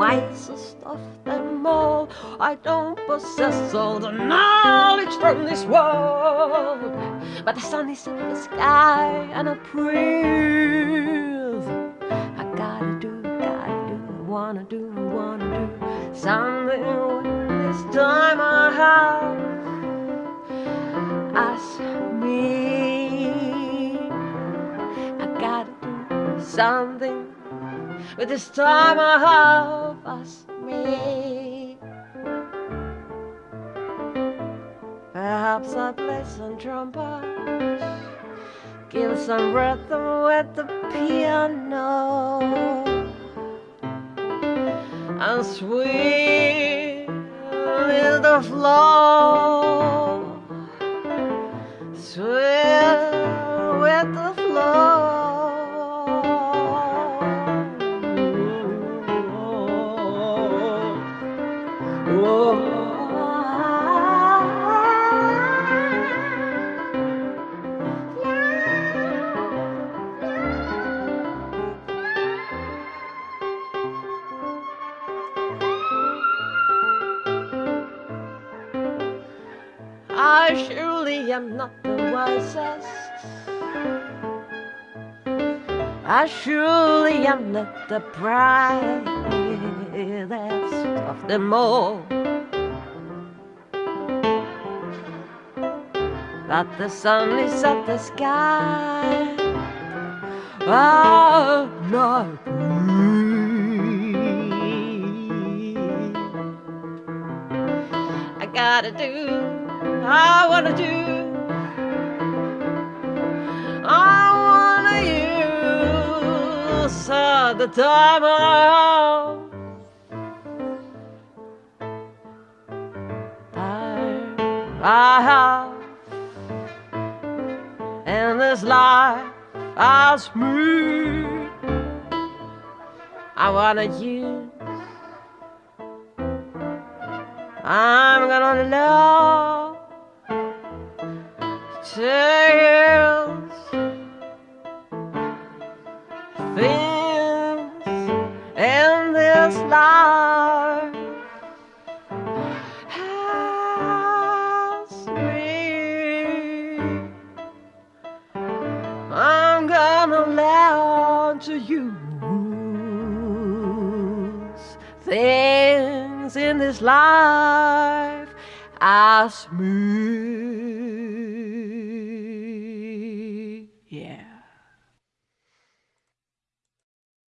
wisest of them all. I don't possess all the knowledge from this world, but the sun is in the sky and I breathe. I gotta do, gotta do, wanna do, wanna do something with this time I have. Ask me, I gotta do something. with this time I have asked me. Perhaps I play some trumpet, give some rhythm with the piano, and sweet with the flow, sweet with the I surely am not the wisest. I surely am not the brightest of them all. But the sun is at the sky. Oh, no. I gotta do, I wanna do. All the time I have. Time I have in this life as me. I wanna use. I'm gonna love to things life has me. I'm gonna learn to use things in this life as me.